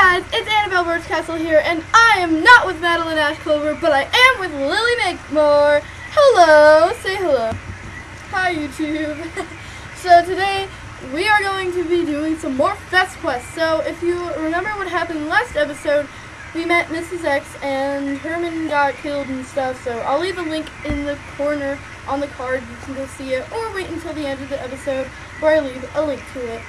guys, it's Annabelle Birchcastle here, and I am not with Madeline Ashclover, but I am with Lily Makemore. Hello, say hello. Hi, YouTube. so today we are going to be doing some more Fest Quests. So if you remember what happened last episode, we met Mrs. X and Herman got killed and stuff. So I'll leave a link in the corner on the card. You can go see it, or wait until the end of the episode where I leave a link to it.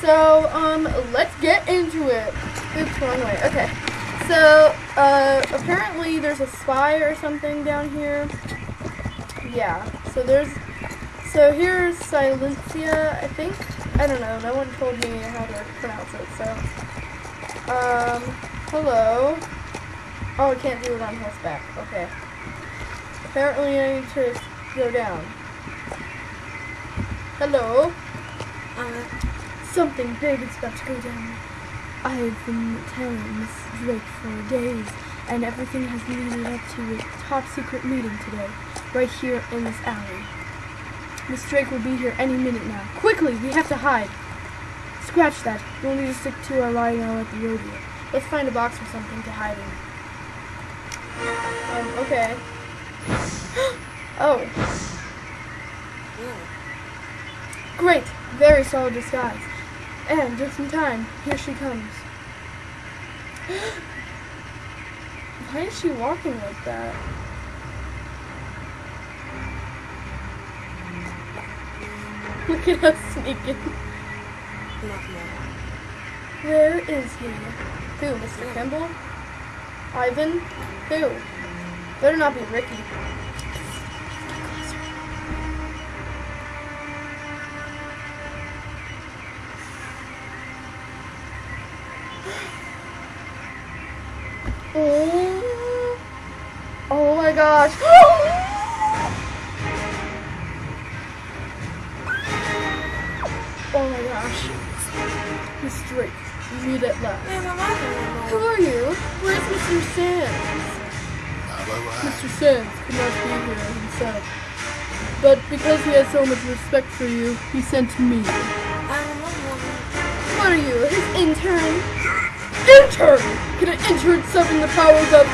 So, um, let's get into it. Oops, wrong way. Okay. So, uh, apparently there's a spy or something down here. Yeah. So there's, so here's Silencia, I think. I don't know. No one told me how to pronounce it, so. Um, hello. Oh, I can't do it on horseback. Okay. Apparently I need to go down. Hello. Uh, Something big is about to go down. I've been telling Miss Drake for days, and everything has leaded up to a top secret meeting today, right here in this alley. Miss Drake will be here any minute now. Quickly, we have to hide. Scratch that. We'll need to stick to our lying out at the rodeo. Let's find a box or something to hide in. Um, okay. oh, great. Very solid disguise. And just in time, here she comes. Why is she walking like that? Look at us sneaking. Not. Where is he? Who, Mr. Kimball? Ivan? Who? Better not be Ricky. Oh, oh my gosh. Oh my gosh. Miss Drake, you meet at last. Hey, Mama, Who are you? Where's Mr. Sands? Mr. Sands could not be here himself. But because he has so much respect for you, he sent me. What are you, his intern? Intern! Can an intern summon the powers of...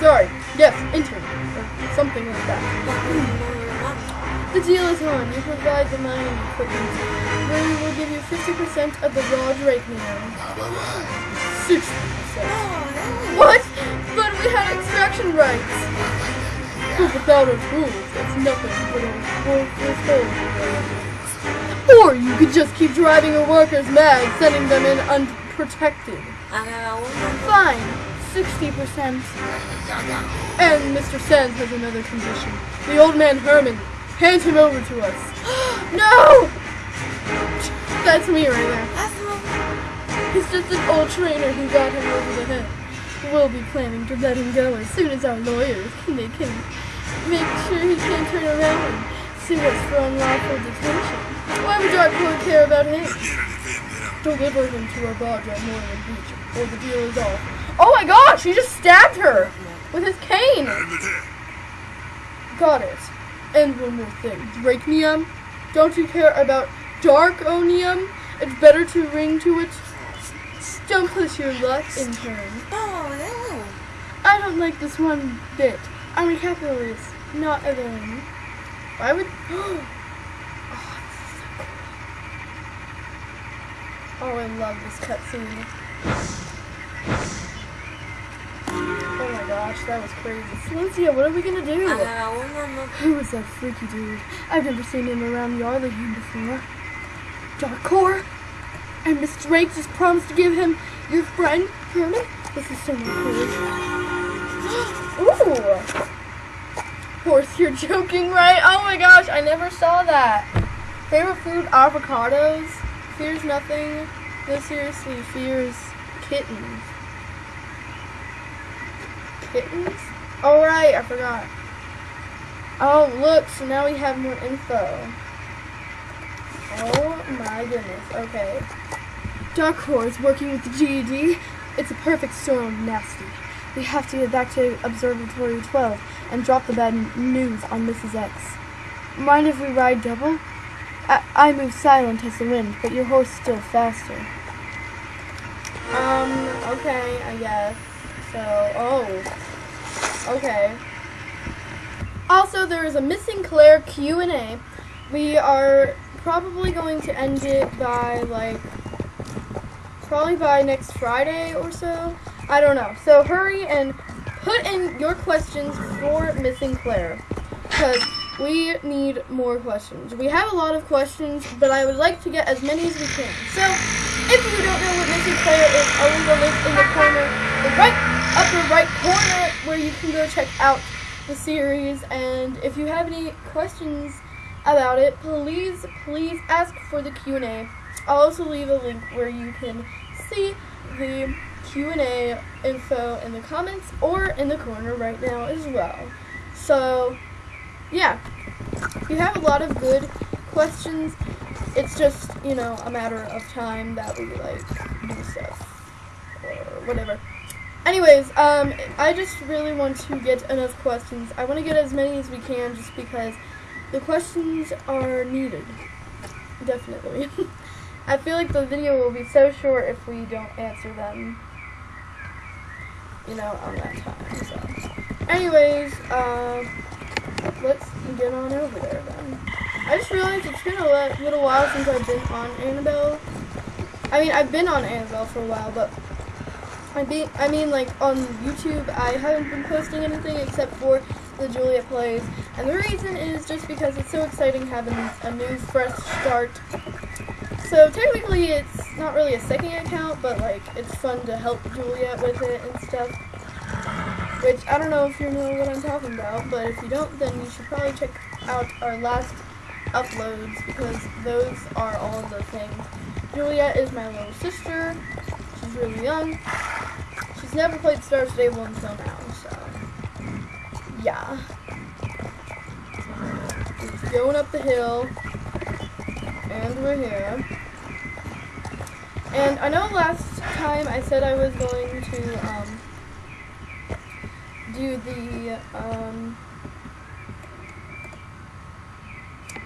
Sorry, yes, intern. Or something like that. The deal is on. You provide the mining equipment. We will give you 50% of the raw drachnium. 60%. What? But we had extraction rights. Without our tools, it's nothing but a hole. Or you could just keep driving your workers mad, sending them in unprotected. Fine, 60%. And Mr. Sands has another condition. The old man Herman, hand him over to us. no! That's me right there. He's just an old trainer who got him over the head. We'll be planning to let him go as soon as our lawyers can make him make sure he can't turn around and sue us for unlawful detention. Why would our court care about him? Deliver him to our barge at Moreland Beach, or the deal is off. Oh my gosh, he just stabbed her with his cane. Got it. And one more thing, Drachnium. Don't you care about Darkonium? It's better to ring to it. Don't push your luck, in intern. Oh, I don't like this one bit. I'm a capitalist, not a villain. Why would? Ah. Oh, I love this cutscene. Oh my gosh, that was crazy. Silencia, what are we gonna do? Who is that freaky dude? I've never seen him around the Yarlington before. Darkcore? And Miss Drake just promised to give him your friend, Herman? This is so much cool. Ooh! Horse, you're joking, right? Oh my gosh, I never saw that. Favorite food, avocados. Fears nothing. No, seriously, fears kittens. Kittens? Oh right, I forgot. Oh look, so now we have more info. Oh my goodness, okay. Dark Horse working with the GED. It's a perfect storm nasty. We have to get back to Observatory 12 and drop the bad news on Mrs. X. Mind if we ride double? I, I move silent as the wind, but your horse still faster. Um, Okay, I guess. So, oh. Okay. Also, there is a missing Claire Q&A. We are probably going to end it by, like, probably by next Friday or so. I don't know. So hurry and put in your questions for missing Claire. Because we need more questions. We have a lot of questions, but I would like to get as many as we can. So, if you don't know what Missing Player is, I'll leave a link in the corner, the right upper right corner, where you can go check out the series. And if you have any questions about it, please, please ask for the Q&A. I'll also leave a link where you can see the Q&A info in the comments or in the corner right now as well. So, yeah, you have a lot of good questions. It's just, you know, a matter of time that we, like, do stuff or whatever. Anyways, um, I just really want to get enough questions. I want to get as many as we can just because the questions are needed. Definitely. I feel like the video will be so short if we don't answer them, you know, on that time. So, anyways, uh, let's get on over there then. I just realized it's been a little while since I've been on Annabelle. I mean, I've been on Annabelle for a while, but I mean, I mean, like on YouTube, I haven't been posting anything except for the Juliet plays, and the reason is just because it's so exciting having a new fresh start. So technically, it's not really a second account, but like it's fun to help Juliet with it and stuff. Which I don't know if you know what I'm talking about, but if you don't, then you should probably check out our last uploads because those are all the things. Juliet is my little sister. She's really young. She's never played Star Stable until now, so yeah. Just going up the hill, and we're here. And I know last time I said I was going to um, do the um,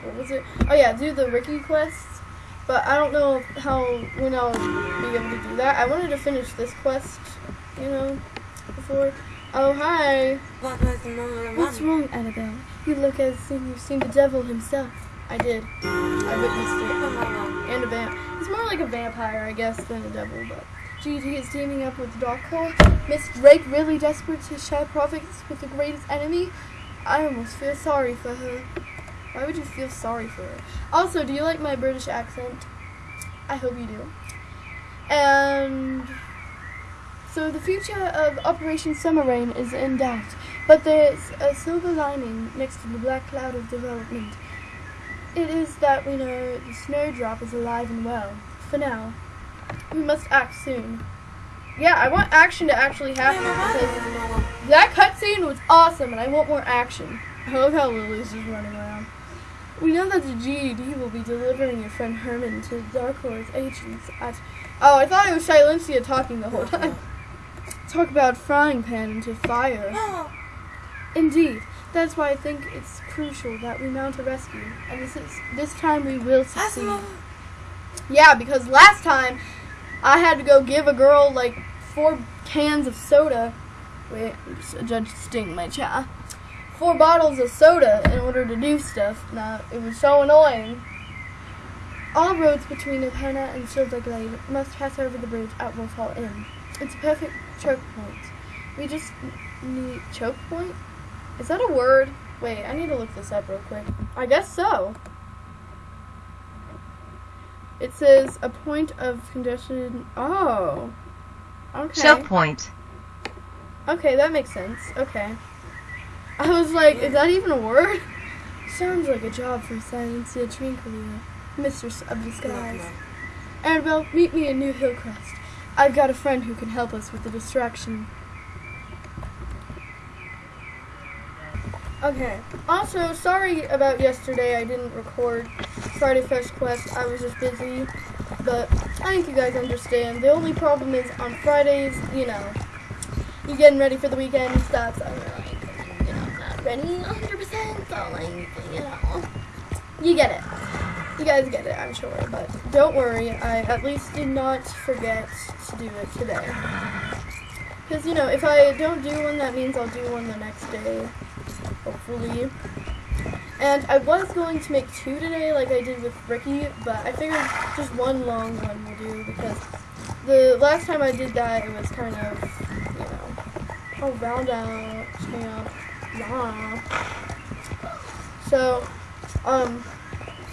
what was it? Oh yeah, do the Ricky quest. But I don't know how when I'll be able to do that. I wanted to finish this quest, you know, before. Oh hi. What's wrong, Annabelle? You look as if you've seen the devil himself. I did. I witnessed it. And a vamp. It's more like a vampire, I guess, than a devil, but. GT is teaming up with Darkcore. Miss Drake really desperate to share profits with the greatest enemy. I almost feel sorry for her. Why would you feel sorry for her? Also, do you like my British accent? I hope you do. And so the future of Operation Summer Rain is in doubt, but there's a silver lining next to the black cloud of development. It is that we know the snowdrop is alive and well. For now, we must act soon. Yeah, I want action to actually happen because that cutscene was awesome, and I want more action. I love how Lily's just running around. We know that the GED will be delivering your friend Herman to Darkcore's agents at... Oh, I thought it was Silencia talking the whole time. Talk about frying pan into fire. Indeed. That's why I think it's crucial that we mount a rescue. And this is this time we will succeed. Yeah, because last time I had to go give a girl like four cans of soda. Wait, Judge Sting my chat. Four bottles of soda in order to do stuff. Now, it was so annoying. All roads between Epona and Silverglade must pass over the bridge at Wolfhall Inn. It's a perfect choke point. We just need choke point? Is that a word? Wait, I need to look this up real quick. I guess so. It says a point of congestion. Oh. Okay. Choke point. Okay, that makes sense. Okay. I was like, is that even a word? Sounds like a job for Silencia Trincalia, Mistress of the Skies. Annabelle, meet me in New Hillcrest. I've got a friend who can help us with the distraction. Okay. Also, sorry about yesterday. I didn't record Friday Fest Quest. I was just busy. But I think you guys understand. The only problem is on Fridays, you know, you're getting ready for the weekend and stuff. So you're like, you know, not ready 100%. So, like, you know, you get it. You guys get it, I'm sure, but don't worry, I at least did not forget to do it today. Because, you know, if I don't do one, that means I'll do one the next day, hopefully. And I was going to make two today, like I did with Ricky, but I figured just one long one will do, because the last time I did that, it was kind of, you know, round out, champ, yeah. So, um,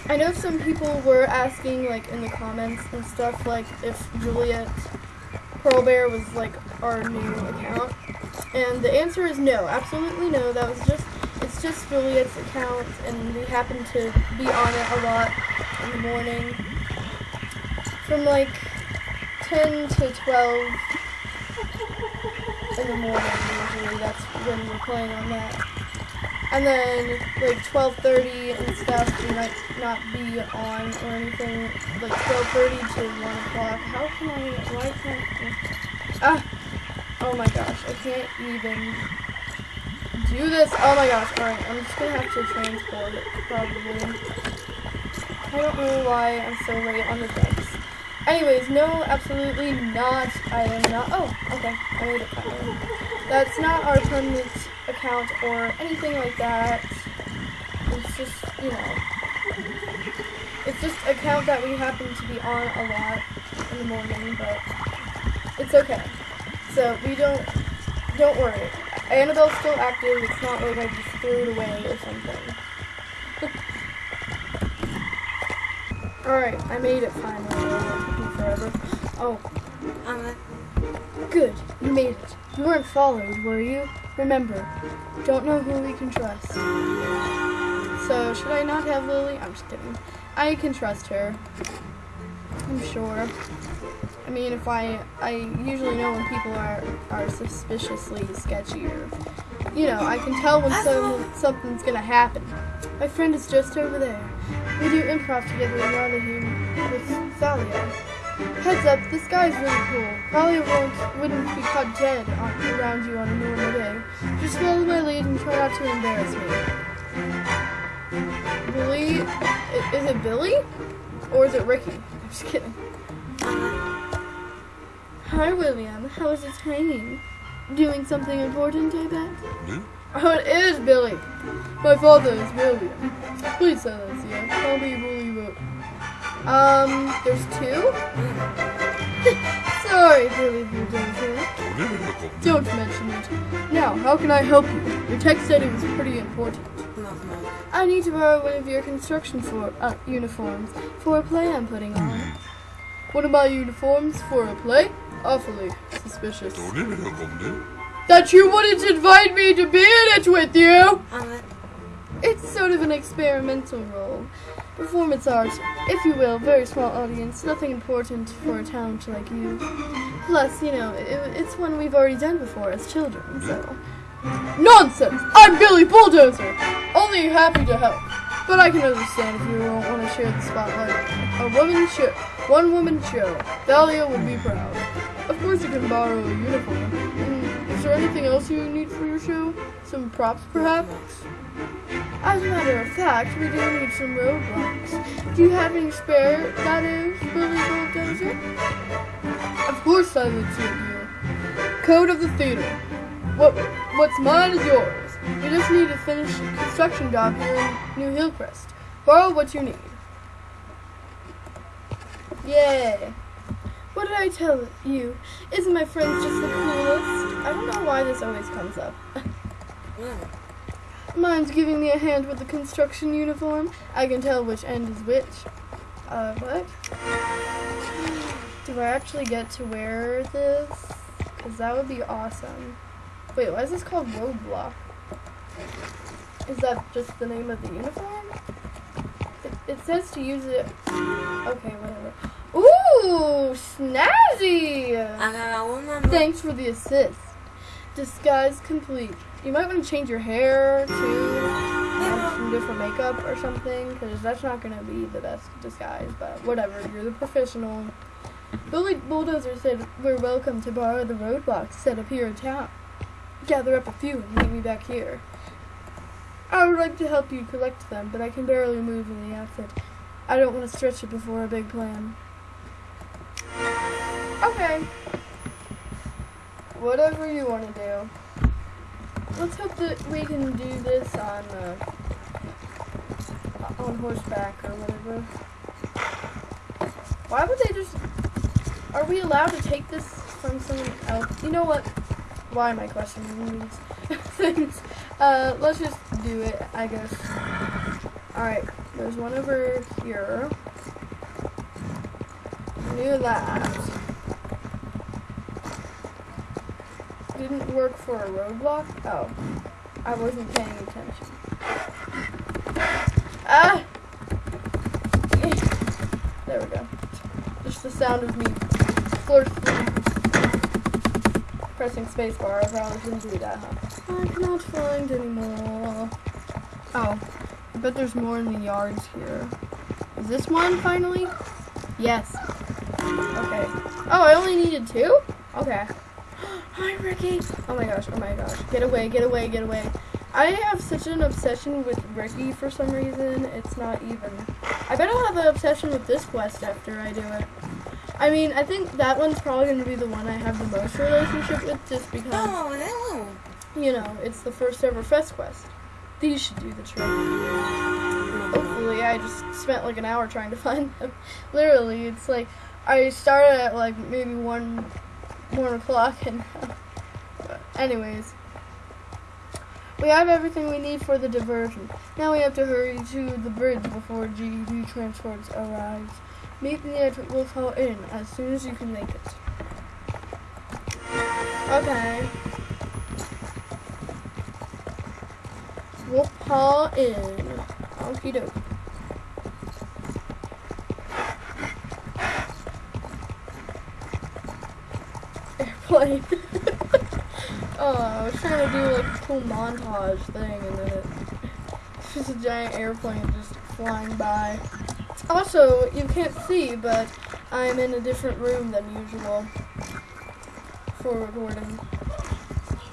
I know some people were asking, like, in the comments and stuff, like, if Juliet Pearl Bear was, like, our new account. And the answer is no, absolutely no. That was just, it's just Juliet's account, and we happen to be on it a lot in the morning. From, like, 10 to 12 in the morning, usually. That's when we're playing on that. And then like 12:30 and stuff, we might not be on or anything. Like 12:30 to 1 o'clock. How can I? Why can't? I, ah! Oh my gosh, I can't even do this. Oh my gosh! All right, I'm just gonna have to transport it probably. I don't know why I'm so late on the decks. Anyways, no, absolutely not. I am not. Oh, okay, I made it finally. That's not our permanent account or anything like that. It's just, you know, it's just account that we happen to be on a lot in the morning, but it's okay. So we don't, don't worry. Annabelle's still active. It's not like I just threw it away or something. Alright, I made it finally. It took me forever. Oh, Um, good. You made it. You weren't followed, were you? Remember, don't know who we can trust. So, should I not have Lily? I'm just kidding. I can trust her. I'm sure. I mean, if I, I usually know when people are, are suspiciously sketchy or, you know, I can tell when some, something's gonna happen. My friend is just over there. We do improv together in Nottingham with Thalia. Heads up, this guy's really cool. Probably won't, wouldn't be caught dead on, around you on a normal day. Just follow my lead and try not to embarrass me. Billy? Is it Billy? Or is it Ricky? I'm just kidding. Hi, William. How is it training? Doing something important, I bet? Me? Oh, it is Billy. My father is William. Please silence you. I'll be it. Um, there's two? Sorry, Billy Bulldozer. Don't mention it. Now, how can I help you? Your text said it was pretty important. I need to borrow one of your construction for, uh, uniforms for a play I'm putting on. One of my uniforms for a play? Awfully suspicious. That you wouldn't invite me to be in it with you! Um, It's sort of an experimental role. Performance art, if you will, very small audience, nothing important for a talent like you. Plus, you know, it, it's one we've already done before as children, so. Nonsense! I'm Billy Bulldozer! Only happy to help. But I can understand if you don't want to share the spotlight. A woman show, one woman show. Thalia would be proud. Of course you can borrow a uniform. Mm, is there anything else you need for your show? Some props, perhaps? As a matter of fact, we do need some roadblocks. Do you have any spare, that is, Billy Bulldozer? Of course I would you. Code of the theater. What what's mine is yours. You just need to finish construction job here in New Hillcrest. Borrow what you need. Yay. What did I tell you? Isn't my friend just the coolest? I don't know why this always comes up. Mine's giving me a hand with the construction uniform. I can tell which end is which. Uh, what? Do I actually get to wear this? Because that would be awesome. Wait, why is this called Roadblock? Is that just the name of the uniform? It, it says to use it. Okay, whatever. Ooh, snazzy! I got one number. Thanks for the assist. Disguise complete. You might want to change your hair too. Some different makeup or something, because that's not going to be the best disguise, but whatever. You're the professional. Billy Bulldozer said we're welcome to borrow the roadblocks set up here in town. Gather up a few and meet me back here. I would like to help you collect them, but I can barely move in the outfit. I don't want to stretch it before a big plan. Okay. Whatever you want to do. Let's hope that we can do this on uh, on horseback or whatever. Why would they just? Are we allowed to take this from someone else? You know what? Why am I questioning these things? Uh, let's just do it, I guess. Alright, there's one over here. Knew that. Didn't work for a roadblock? Oh. I wasn't paying attention. Ah! There we go. Just the sound of me forcefully pressing spacebar. I probably shouldn't do that, huh? I cannot find anymore. Oh. I bet there's more in the yards here. Is this one finally? Yes. Okay. Oh, I only needed two? Okay. Hi, Ricky. Oh my gosh, oh my gosh. Get away, get away, get away. I have such an obsession with Ricky for some reason. It's not even. I bet I'll have an obsession with this quest after I do it. I mean, I think that one's probably going to be the one I have the most relationship with just because, Oh, hello. You know, it's the first ever Fest quest. These should do the trick. Hopefully, I just spent like an hour trying to find them. Literally, it's like I started at like maybe one, one o'clock, and anyways, we have everything we need for the diversion. Now we have to hurry to the bridge before GED transports arrives. Meet me at Wolf Hall Inn as soon as you can make it. Okay. Wolf Hall Inn. Okie doke. Airplane. oh, I was trying to do like a cool montage thing and then it, it's just a giant airplane just flying by. Also, you can't see, but I'm in a different room than usual for recording.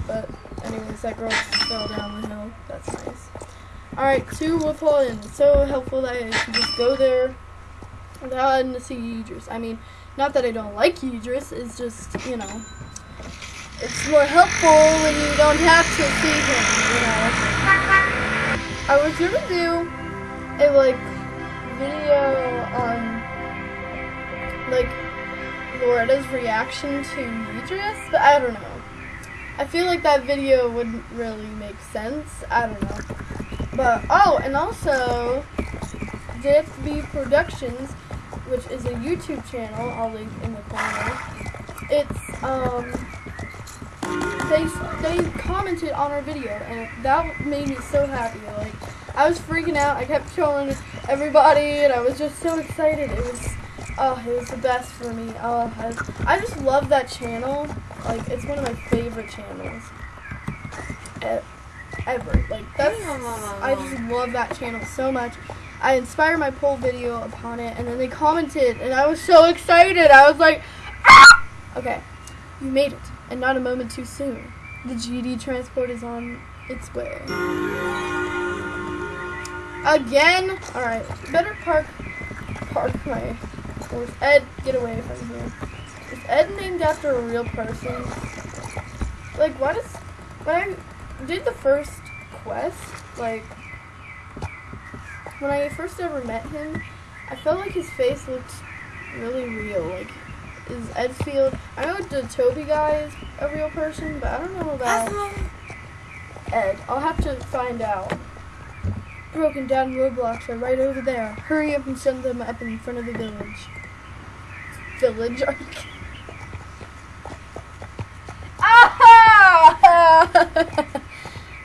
But anyways, that girl just fell down the hill. Alright, to Wolf Hall Inn. So helpful that I can just go there without having to see Idris. I mean, not that I don't like Idris, it's just, you know, it's more helpful when you don't have to see him, you know. I was gonna do a, like, video on, like, Loretta's reaction to Idris, but I don't know. I feel like that video wouldn't really make sense. I don't know. But, oh, and also, JFB Productions, which is a YouTube channel, I'll link in the corner. It's, um, they, they commented on our video, and that made me so happy. Like, I was freaking out. I kept showing everybody, and I was just so excited. It was, oh, it was the best for me. Oh, I, I just love that channel. Like, it's one of my favorite channels e- ever. Like, that's, I just love that channel so much. I inspired my poll video upon it, and then they commented, and I was so excited. I was like, ah! Okay, you made it, and not a moment too soon. The GD transport is on its way. Again? Alright, better park, park my horse. Ed, get away from here. Is Ed named after a real person? Like, what is, when I did the first quest, like, when I first ever met him, I felt like his face looked really real. Like, is Edfield, I know the Toby guy is a real person, but I don't know about Ed. I'll have to find out. Broken down roadblocks are right over there. Hurry up and send them up in front of the village. Village? Are you kidding?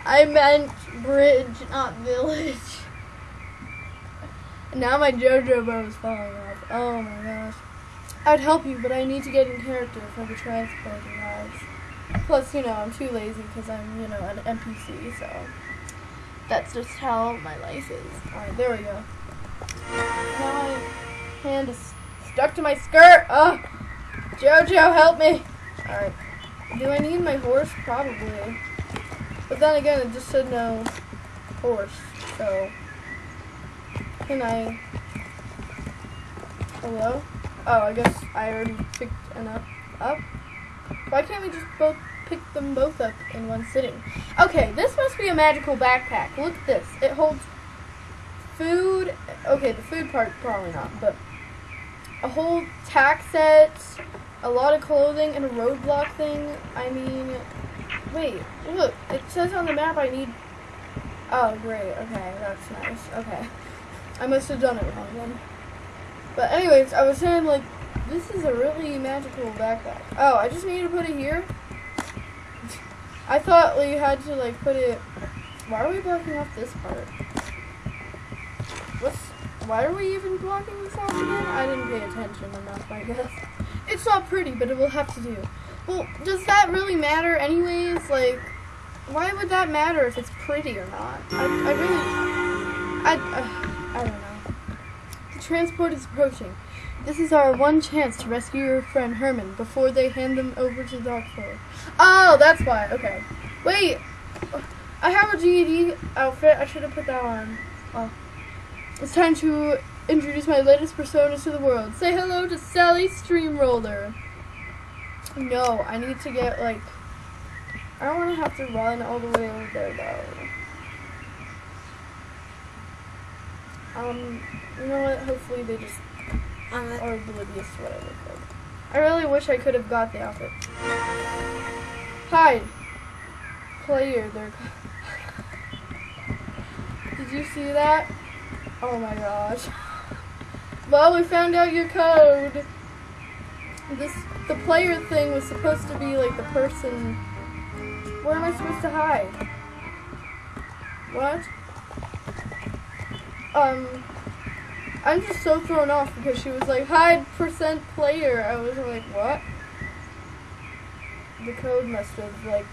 I meant bridge, not village. Now my JoJo bow is falling off. Oh my gosh. I'd help you, but I need to get in character for the transport arrives. Plus, you know, I'm too lazy because I'm, you know, an NPC, so that's just how my life is. Alright, there we go. Now my hand is stuck to my skirt. Oh, JoJo, help me. Alright. Do I need my horse? Probably. But then again, it just said no horse, so can I Hello? Oh, I guess I already picked an up. Up? Why can't we just both pick them both up in one sitting? Okay, this must be a magical backpack. Look at this. It holds food. Okay, the food part probably not, but a whole tack set, a lot of clothing, and a roadblock thing. I mean, wait, look. It says on the map I need. Oh, great. Okay, that's nice. Okay. I must have done it wrong then. But anyways, I was saying like this is a really magical backpack. Oh, I just need to put it here. I thought we had to like put it. Why are we blocking off this part? What's? Why are we even blocking this off again? I didn't pay attention enough, I guess. It's not pretty, but it will have to do. Well, does that really matter anyways? Like, why would that matter if it's pretty or not? I, I really, I, uh, I don't know. The transport is approaching. This is our one chance to rescue your friend Herman before they hand them over to the doctor. Oh, that's why. Okay. Wait. I have a GED outfit. I should have put that on. Oh. It's time to introduce my latest personas to the world. Say hello to Sally Steamroller. No, I need to get like. I don't want to have to run all the way over there though. Um, you know what? Hopefully they just I'm are oblivious to what I look like. I really wish I could have got the outfit. Hide. Player, they're. Did you see that? Oh my gosh. Well, we found out your code. This the player thing was supposed to be like the person. Where am I supposed to hide? What? Um, I'm just so thrown off because she was like hide percent player. I was like, what? The code must have like,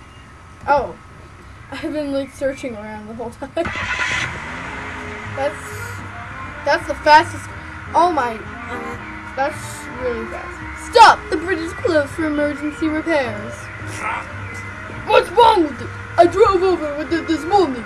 oh, I've been like searching around the whole time. that's that's the fastest. Oh my, the, that's really fast. Stop! The bridge is closed for emergency repairs. What's wrong with it? I drove over with it this morning.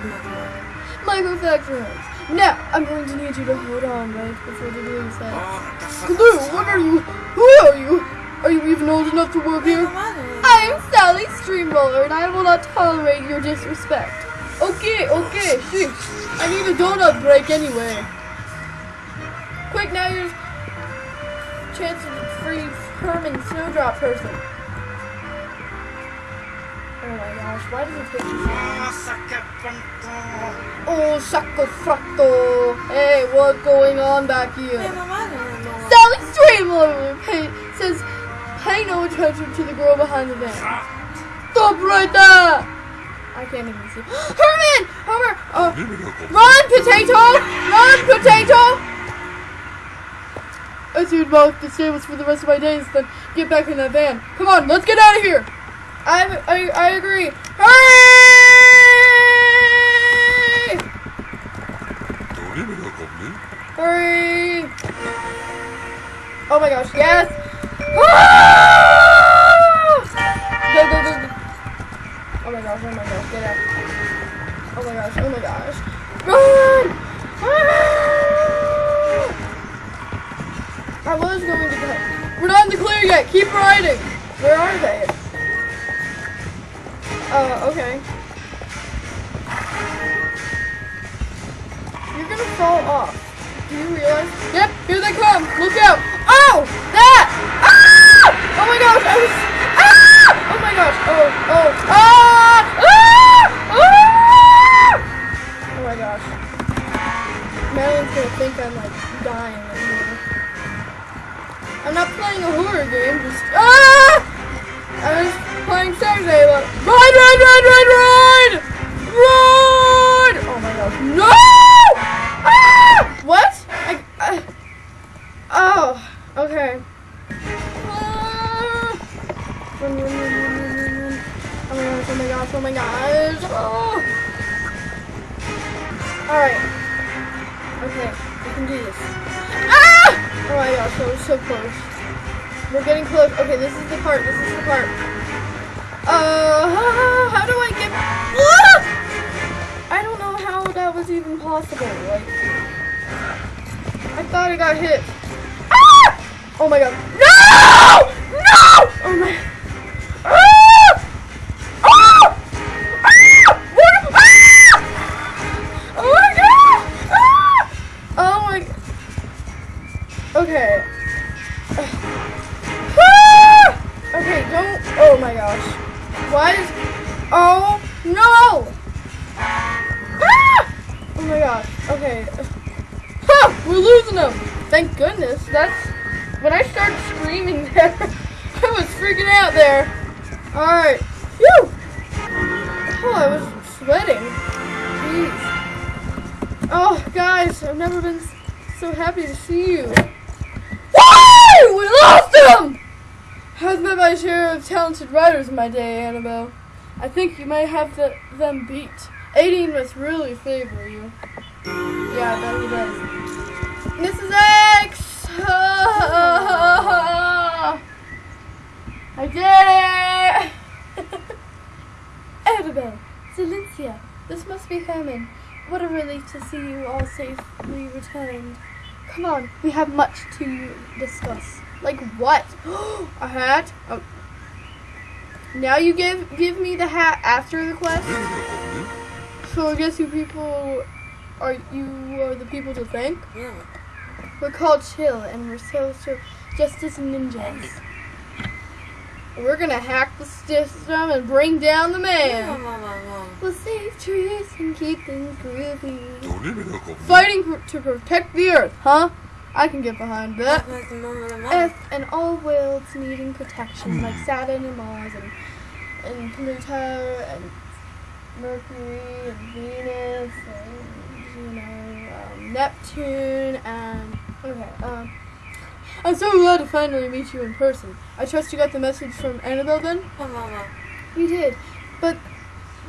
Microfracture hurts. Now, I'm going to need you to hold on right before the balloon says. Glue, what are you? Who are you? Are you even old enough to work here? I am Sally Steamroller, and I will not tolerate your disrespect. Okay, okay, sheesh. I need a donut break anyway. Quick, now your chance to free Herman Snowdrop person. Oh my gosh, why does it take me so long? Oh, Shaka Fracto. Oh, hey, what's going on back here? Sally Steamroller oh, pay, says, pay no attention to the girl behind the van. Stop right there! I can't even see. Herman! Homer! Oh, uh, run, potato! Run, potato! I see about the stables for the rest of my days, then get back in that van. Come on, let's get out of here! I, I, I agree. Hurry! Hurry! Oh my gosh, yes! Ah! Go, go, go, go. Oh my gosh, oh my gosh, get out. Oh my gosh, oh my gosh. Run! Ah! I was going to go. We're not in the clear yet. Keep riding. Where are they? Uh, okay. You're gonna fall off. Do you realize? Yep, here they come. Look out. Oh, that! Ah! Oh my gosh, I was. Ah! Oh my gosh. Oh, oh, ah! Ah! Ah! Oh my gosh. Madeline's gonna think I'm like dying. I'm not playing a horror game, just. Ah! I was playing Saturday, but. Ride, ride, ride, ride! Gosh. Okay. Ha! We're losing them. Thank goodness. That's when I started screaming there. I was freaking out there. All right. Phew. Oh, I was sweating. Jeez. Oh, guys, I've never been so happy to see you. Why? We lost them. I've met my share of talented writers in my day, Annabelle. I think you might have the, them beat. Aideen must really favor you. Yeah, that he does. Mrs. X! I did it! Annabelle, Silencia, this must be Herman. What a relief to see you all safely returned. Come on, we have much to discuss. Like what? a hat? Oh. Now you give give me the hat after the quest? So I guess you people are you are the people to thank? Yeah. We're called Chill, and we're sales to Justice ninjas. We're gonna hack the system and bring down the man. Yeah, we'll save trees and keep things groovy. Fighting to protect the earth, huh? I can get behind that. Earth and all worlds needing protection, like Saturn and Mars and, and Pluto and Mercury and Venus and you know, um, Neptune, and okay. Um, I'm so glad to finally meet you in person. I trust you got the message from Annabelle then? Oh, Mama. We did, but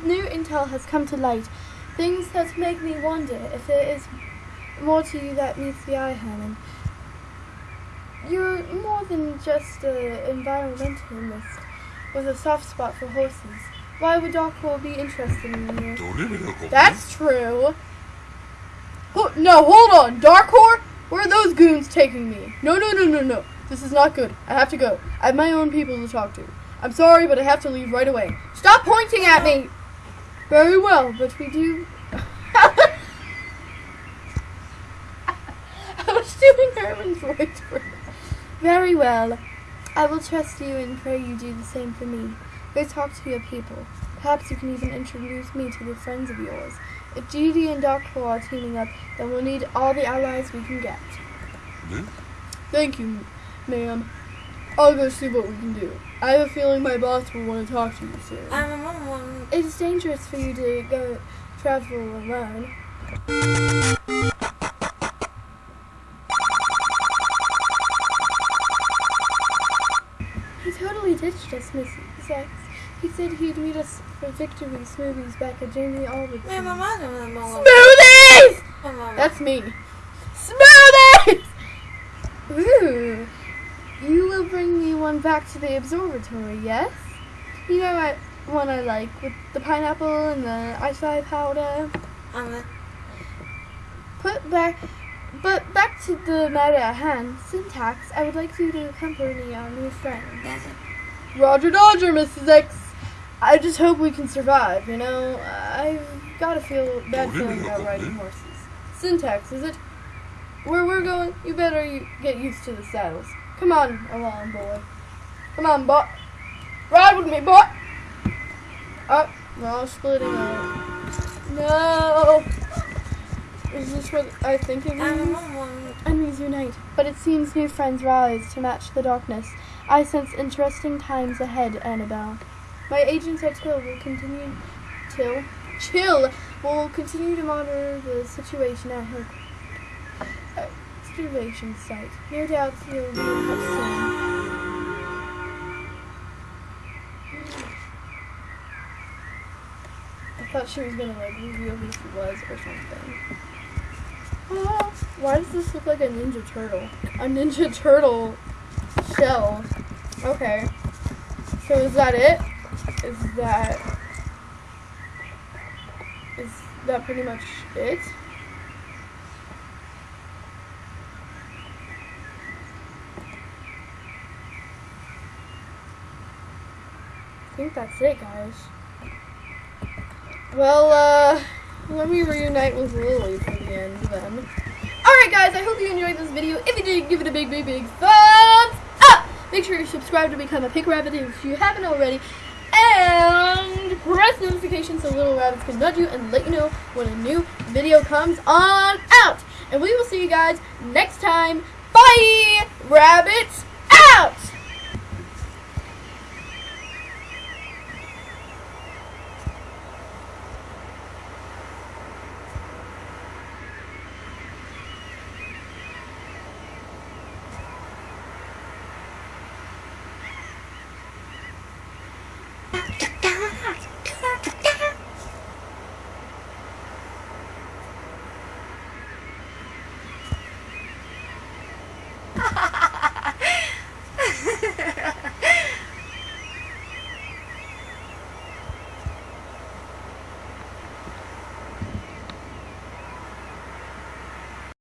new intel has come to light. Things that make me wonder if there is more to you that meets the eye, Herman. You're more than just an environmentalist with a soft spot for horses. Why would Doc Hall be interested in you? That's true. No, hold on. Dark Darkhor? Where are those goons taking me? No, no, no, no, no. This is not good. I have to go. I have my own people to talk to. I'm sorry, but I have to leave right away. Stop pointing at me! Very well, but we do. I was doing Herman's voice for Very well. I will trust you and pray you do the same for me. Go talk to your people. Perhaps you can even introduce me to the friends of yours. If Judy and Darkcore are teaming up, then we'll need all the allies we can get. ね Thank you, ma'am. I'll go see what we can do. I have a feeling my boss will want to talk to you soon. I'm a mama. It is dangerous for you to go travel alone. He totally ditched us, Mrs. X. He said he'd meet us for victory smoothies back at Jamie Albert's. Mama. Mama. Smoothies! That's me. Smoothies! Ooh. You will bring me one back to the observatory, yes? You know what one I like with the pineapple and the ice eye powder. Mama. Put back but back to the matter at hand, syntax, I would like you to accompany our new friend. Roger Dodger, Mrs. X. I just hope we can survive, you know? I've got a feel bad feeling about riding horses. Syntax, is it? Where we're going, you better get used to the saddles. Come on along, boy. Come on, boy. Ride with me, boy. Oh, we're all splitting up. No. Is this what I think it I'm means? Enemies unite, but it seems new friends rise to match the darkness. I sense interesting times ahead, Annabelle. My agents at Till will continue Till Chill will continue to monitor the situation at her uh, excavation site. No doubt you'll be in touch soon. I thought she was gonna like reveal who she was or something. Why does this look like a Ninja Turtle? A Ninja Turtle shell. Okay. So is that it? is that is that pretty much it? I think that's it, guys. Well, uh, let me reunite with Lily for the end, then. Alright, guys, I hope you enjoyed this video. If you did, give it a big, big, big thumbs up! Make sure you subscribe to become a Pink Rabbit if you haven't already. And press notifications so Little Rabbits can nudge you and let you know when a new video comes on out. And we will see you guys next time. Bye! Rabbits out!